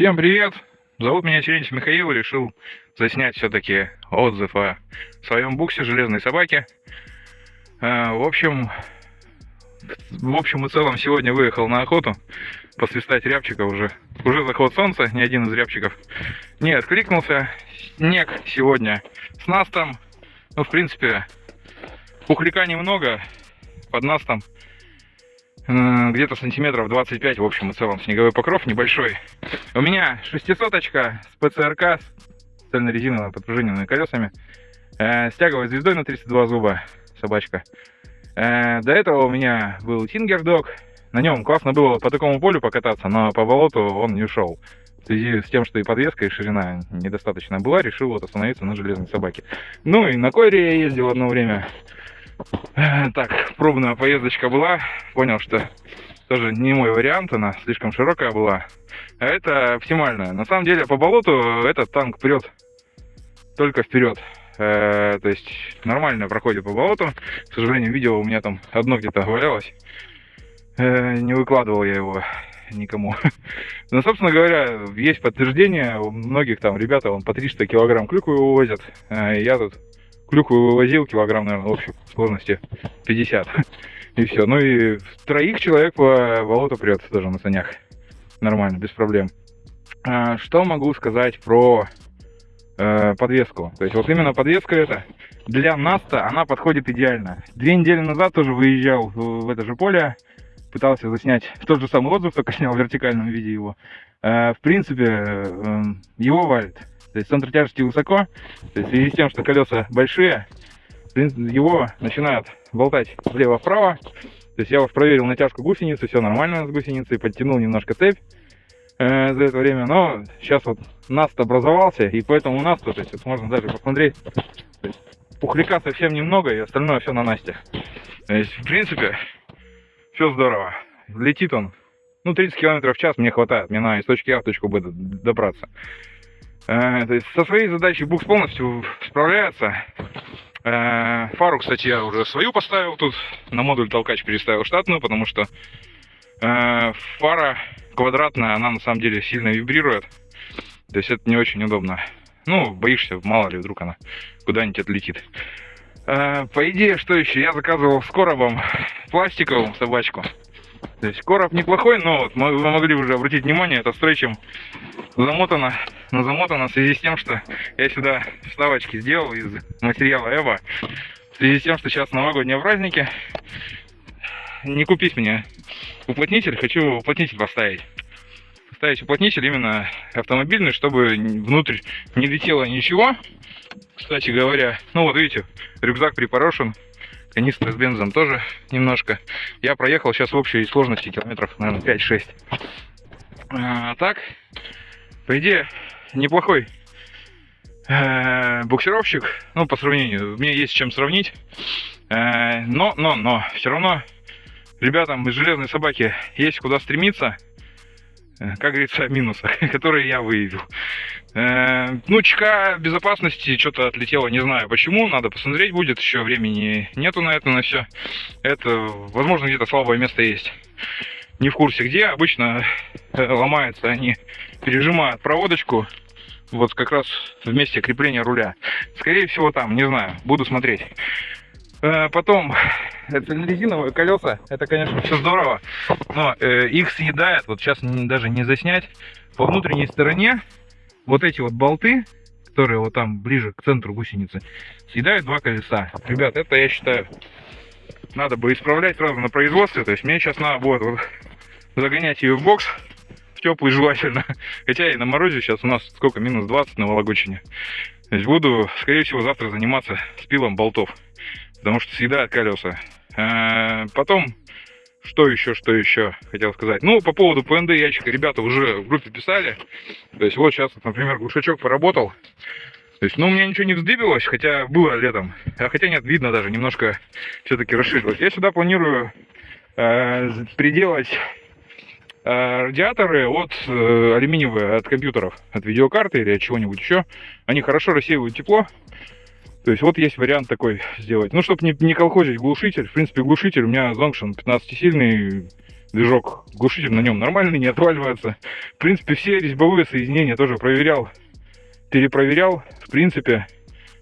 Всем привет! Зовут меня Терентьев Михаил, решил заснять все-таки отзыв о своем буксе «Железной собаки». А, в общем, в общем и целом сегодня выехал на охоту посвистать рябчика уже. Уже заход солнца, ни один из рябчиков не откликнулся. Снег сегодня с настом. Ну, в принципе, пухляка немного, под настом где-то сантиметров 25, в общем и целом, снеговой покров небольшой. У меня шестисоточка с ПЦРК, с цельнорезиновыми подпружиненными колесами, э, с тяговой звездой на 32 зуба, собачка. Э, до этого у меня был Тингердог, на нем классно было по такому полю покататься, но по болоту он не ушел. В связи с тем, что и подвеска, и ширина недостаточно была, решил вот остановиться на железной собаке. Ну и на койре я ездил одно время. Э, так, пробная поездочка была. Понял, что тоже не мой вариант, она слишком широкая была. А это оптимальная. На самом деле, по болоту этот танк прет только вперед. Э, то есть нормально проходит по болоту. К сожалению, видео у меня там одно где-то валялось. Э, не выкладывал я его никому. Но, собственно говоря, есть подтверждение. У многих там ребята вон, по 300 килограмм клюквы вывозят. Я тут клюкву вывозил килограмм, наверное, в общей сложности 50. И все. Ну и троих человек по болоту прет тоже на санях. Нормально, без проблем. А, что могу сказать про э, подвеску? То есть вот именно подвеска эта для Наста она подходит идеально. Две недели назад тоже выезжал в это же поле, пытался заснять тот же самый отзыв, только снял в вертикальном виде его. Э, в принципе, э, его валит. То есть центр тяжести высоко, то есть в связи с тем, что колеса большие, его начинают болтать влево-вправо. То есть я уж проверил натяжку гусеницы, все нормально с гусеницей, подтянул немножко цепь э, за это время, но сейчас вот наст образовался, и поэтому наст, то есть вот можно даже посмотреть, пухляка совсем немного, и остальное все на Насте. То есть, в принципе, все здорово. Летит он, ну, 30 км в час мне хватает, мне надо из точки А в точку Б добраться. Э, то есть со своей задачей букс полностью справляется. Э, фару, кстати, я уже свою поставил тут. На модуль толкач переставил штатную, потому что э, фара квадратная, она на самом деле сильно вибрирует. То есть это не очень удобно. Ну, боишься, мало ли, вдруг она куда-нибудь отлетит. По идее, что еще? Я заказывал с коробом пластиковую собачку. То есть короб неплохой, но вот вы могли уже обратить внимание, это стрейчем замотано, но замотано в связи с тем, что я сюда вставочки сделал из материала Эва. В связи с тем, что сейчас новогодние праздники, не купить мне уплотнитель, хочу уплотнитель поставить. Поставить уплотнитель именно автомобильный, чтобы внутрь не летело ничего. Кстати говоря, ну вот видите, рюкзак припорошен, канистра с бензом тоже немножко. Я проехал сейчас в общей сложности километров, наверное, 5-6. А, так, по идее, неплохой э, буксировщик. Ну, по сравнению, мне есть чем сравнить. Э, но, но, но, все равно ребятам из железной собаки есть куда стремиться. Э, как говорится, минусы, которые я выявил. Э, ну, ЧК безопасности что-то отлетело, не знаю почему, надо посмотреть будет, еще времени нету на это, на все. Это, возможно, где-то слабое место есть. Не в курсе где, обычно э, ломаются они, пережимают проводочку, вот как раз в месте крепления руля. Скорее всего там, не знаю, буду смотреть. Э, потом, это резиновые колеса, это, конечно, все здорово, но их съедает, вот сейчас даже не заснять, по внутренней стороне вот эти вот болты, которые вот там ближе к центру гусеницы, съедают два колеса. Ребят, это я считаю, надо бы исправлять сразу на производстве. То есть мне сейчас надо будет вот загонять ее в бокс, в теплый желательно. Хотя и на морозе сейчас у нас сколько, минус 20 на Вологодчине. То есть буду, скорее всего, завтра заниматься спилом болтов, потому что съедают колеса. А потом что еще, что еще хотел сказать? Ну, по поводу ПНД ящика ребята уже в группе писали. То есть вот сейчас, например, глушачок поработал. То есть, ну, у меня ничего не вздыбилось, хотя было летом. А хотя нет, видно даже, немножко все-таки расширилось. Я сюда планирую э, приделать э, радиаторы от э, алюминиевые, от компьютеров, от видеокарты или от чего-нибудь еще. Они хорошо рассеивают тепло. То есть вот есть вариант такой сделать. Ну, чтобы не, не колхозить глушитель. В принципе, глушитель у меня Zongshan 15-сильный. Движок, глушитель на нем нормальный, не отваливается. В принципе, все резьбовые соединения тоже проверял, перепроверял. В принципе,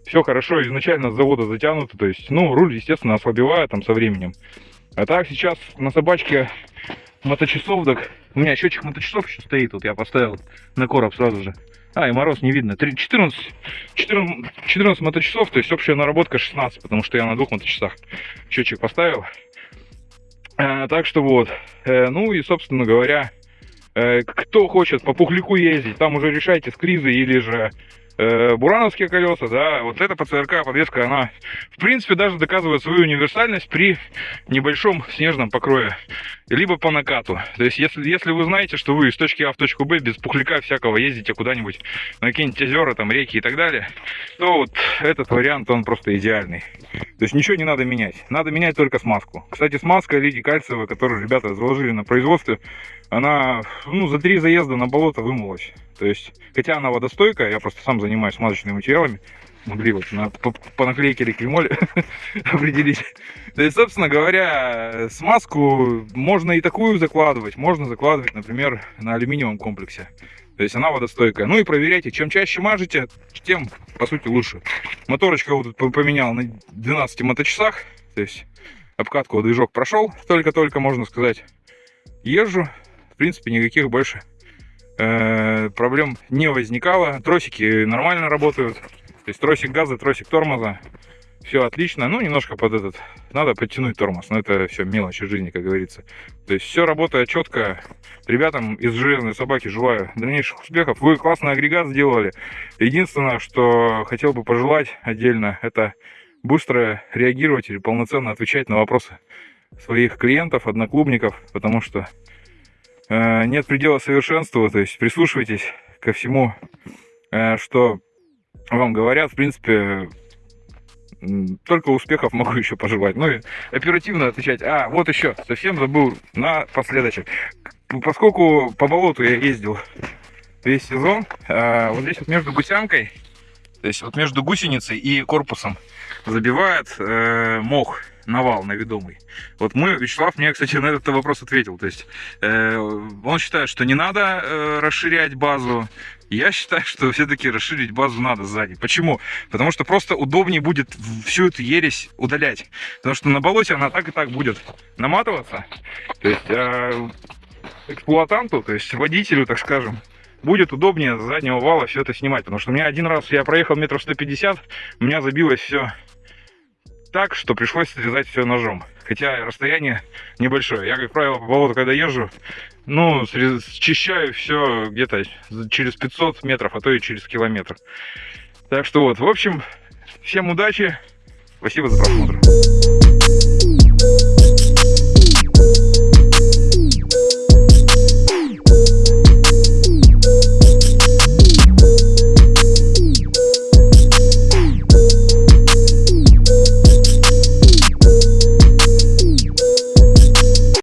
все хорошо, изначально с завода затянуто. То есть, ну, руль, естественно, ослабевает там со временем. А так сейчас на собачке моточасов, так у меня счетчик моточасов еще стоит, вот я поставил на короб сразу же. А, и мороз не видно. 14, 14, 14 моточасов, то есть общая наработка 16, потому что я на двух моточасах счетчик поставил. А, так что вот. Э, ну и, собственно говоря, э, кто хочет по пухляку ездить, там уже решайте с кризой или же э, бурановские колеса, да, вот эта ПЦРК подвеска, она, в принципе, даже доказывает свою универсальность при небольшом снежном покрое, либо по накату. То есть, если, если вы знаете, что вы из точки А в точку Б без пухляка всякого ездите куда-нибудь на какие-нибудь озера, там, реки и так далее, то вот этот вариант, он просто идеальный. То есть, ничего не надо менять. Надо менять только смазку. Кстати, смазка лидий кальциевая, которую ребята заложили на производстве, она, ну, за три заезда на болото вымылась. То есть, хотя она водостойкая, я просто сам занимаюсь смазочными материалами, могли вот на, по, по наклейке кремоле определить. То есть, собственно говоря, смазку можно и такую закладывать, можно закладывать, например, на алюминиевом комплексе. То есть она водостойкая. Ну и проверяйте, чем чаще мажете, тем, по сути, лучше. Моторочка вот поменял на 12 моточасах. То есть обкатку движок прошел, только-только, можно сказать. Езжу, в принципе, никаких больше э, проблем не возникало. Тросики нормально работают. То есть тросик газа, тросик тормоза. Все отлично. Ну, немножко под этот... Надо подтянуть тормоз. Но это все мелочи жизни, как говорится. То есть все работает четко. Ребятам из железной собаки желаю дальнейших успехов. Вы классный агрегат сделали. Единственное, что хотел бы пожелать отдельно, это быстро реагировать или полноценно отвечать на вопросы своих клиентов, одноклубников, потому что нет предела совершенству, то есть прислушивайтесь ко всему, э, что вам говорят, в принципе, только успехов могу еще пожелать. Ну и оперативно отвечать. А, вот еще, совсем забыл на последочек. Поскольку по болоту я ездил весь сезон, э, вот здесь вот между гусянкой, то есть вот между гусеницей и корпусом забивает мох навал на ведомый. Вот мы, Вячеслав мне, кстати, на этот вопрос ответил. То есть э, он считает, что не надо э, расширять базу. Я считаю, что все-таки расширить базу надо сзади. Почему? Потому что просто удобнее будет всю эту ересь удалять. Потому что на болоте она так и так будет наматываться. То есть э, эксплуатанту, то есть водителю, так скажем, будет удобнее с заднего вала все это снимать. Потому что у меня один раз я проехал метров 150, у меня забилось все так, что пришлось срезать все ножом. Хотя расстояние небольшое. Я, как правило, по болоту, когда езжу, ну, счищаю все где-то через 500 метров, а то и через километр. Так что вот, в общем, всем удачи. Спасибо за просмотр.